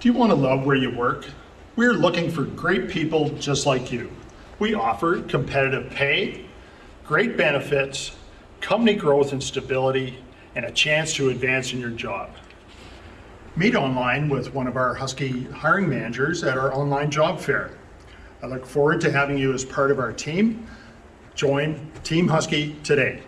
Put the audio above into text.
Do you want to love where you work? We're looking for great people just like you. We offer competitive pay, great benefits, company growth and stability, and a chance to advance in your job. Meet online with one of our Husky hiring managers at our online job fair. I look forward to having you as part of our team. Join Team Husky today.